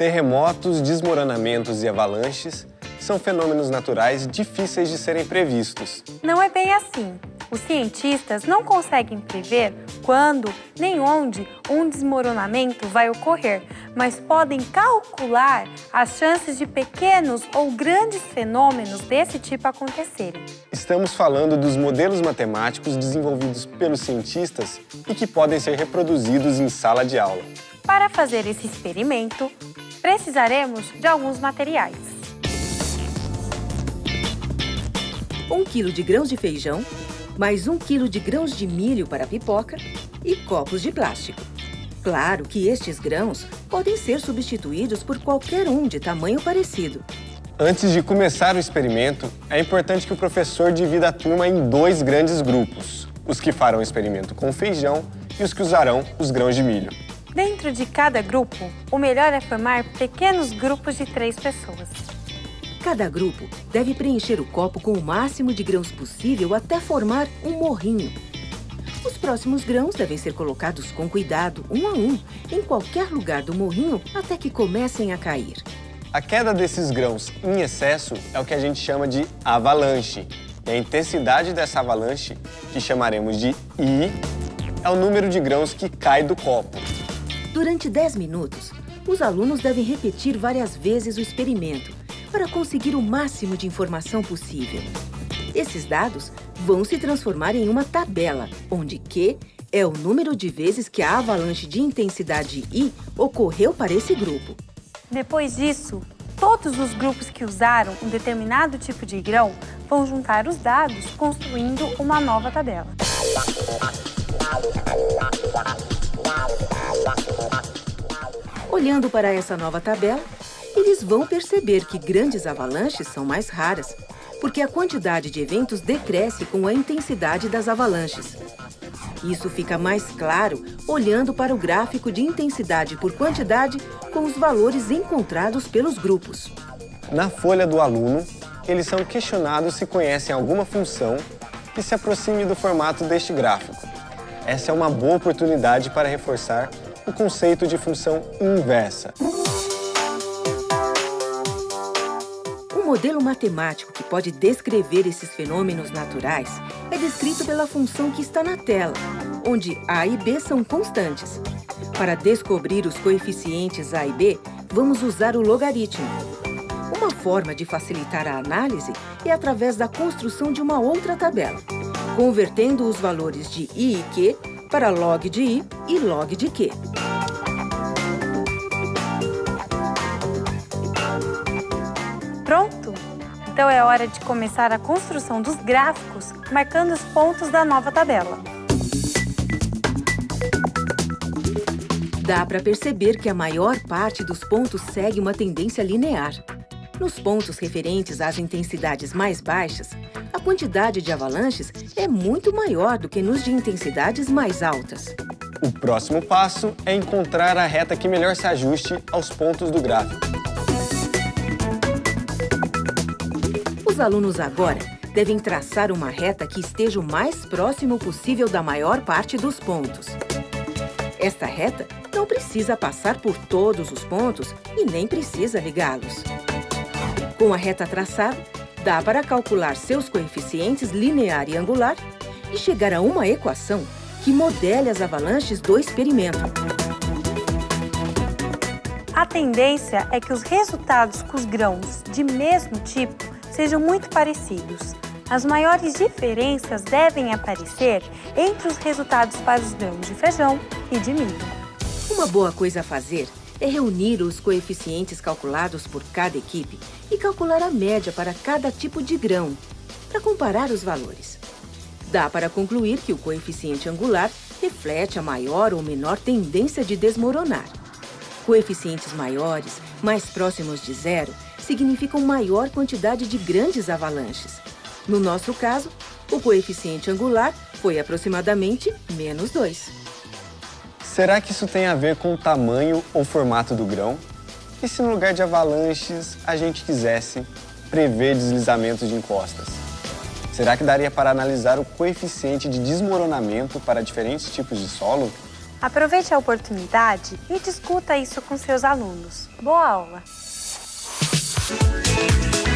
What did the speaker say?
Terremotos, desmoronamentos e avalanches são fenômenos naturais difíceis de serem previstos. Não é bem assim. Os cientistas não conseguem prever quando nem onde um desmoronamento vai ocorrer, mas podem calcular as chances de pequenos ou grandes fenômenos desse tipo acontecerem. Estamos falando dos modelos matemáticos desenvolvidos pelos cientistas e que podem ser reproduzidos em sala de aula. Para fazer esse experimento, precisaremos de alguns materiais. 1 kg de grãos de feijão, mais 1 kg de grãos de milho para pipoca e copos de plástico. Claro que estes grãos podem ser substituídos por qualquer um de tamanho parecido. Antes de começar o experimento, é importante que o professor divida a turma em dois grandes grupos, os que farão o experimento com feijão e os que usarão os grãos de milho. Dentro de cada grupo, o melhor é formar pequenos grupos de três pessoas. Cada grupo deve preencher o copo com o máximo de grãos possível até formar um morrinho. Os próximos grãos devem ser colocados com cuidado, um a um, em qualquer lugar do morrinho até que comecem a cair. A queda desses grãos em excesso é o que a gente chama de avalanche. E a intensidade dessa avalanche, que chamaremos de I, é o número de grãos que cai do copo. Durante 10 minutos, os alunos devem repetir várias vezes o experimento para conseguir o máximo de informação possível. Esses dados vão se transformar em uma tabela, onde Q é o número de vezes que a avalanche de intensidade I ocorreu para esse grupo. Depois disso, todos os grupos que usaram um determinado tipo de grão vão juntar os dados, construindo uma nova tabela. Olhando para essa nova tabela, eles vão perceber que grandes avalanches são mais raras, porque a quantidade de eventos decresce com a intensidade das avalanches. Isso fica mais claro olhando para o gráfico de intensidade por quantidade com os valores encontrados pelos grupos. Na folha do aluno, eles são questionados se conhecem alguma função que se aproxime do formato deste gráfico. Essa é uma boa oportunidade para reforçar o conceito de função inversa. Um modelo matemático que pode descrever esses fenômenos naturais é descrito pela função que está na tela, onde a e b são constantes. Para descobrir os coeficientes a e b, vamos usar o logaritmo. Uma forma de facilitar a análise é através da construção de uma outra tabela, convertendo os valores de i e q para log de i e log de q. Pronto? Então é hora de começar a construção dos gráficos, marcando os pontos da nova tabela. Dá para perceber que a maior parte dos pontos segue uma tendência linear. Nos pontos referentes às intensidades mais baixas, a quantidade de avalanches é muito maior do que nos de intensidades mais altas. O próximo passo é encontrar a reta que melhor se ajuste aos pontos do gráfico. Os alunos agora devem traçar uma reta que esteja o mais próximo possível da maior parte dos pontos. Esta reta não precisa passar por todos os pontos e nem precisa ligá-los. Com a reta traçada, dá para calcular seus coeficientes linear e angular e chegar a uma equação que modele as avalanches do experimento. A tendência é que os resultados com os grãos de mesmo tipo sejam muito parecidos. As maiores diferenças devem aparecer entre os resultados para os grãos de feijão e de milho. Uma boa coisa a fazer é reunir os coeficientes calculados por cada equipe e calcular a média para cada tipo de grão, para comparar os valores. Dá para concluir que o coeficiente angular reflete a maior ou menor tendência de desmoronar. Coeficientes maiores, mais próximos de zero, significam maior quantidade de grandes avalanches. No nosso caso, o coeficiente angular foi aproximadamente menos 2. Será que isso tem a ver com o tamanho ou formato do grão? E se no lugar de avalanches a gente quisesse prever deslizamentos de encostas? Será que daria para analisar o coeficiente de desmoronamento para diferentes tipos de solo? Aproveite a oportunidade e discuta isso com seus alunos. Boa aula! Música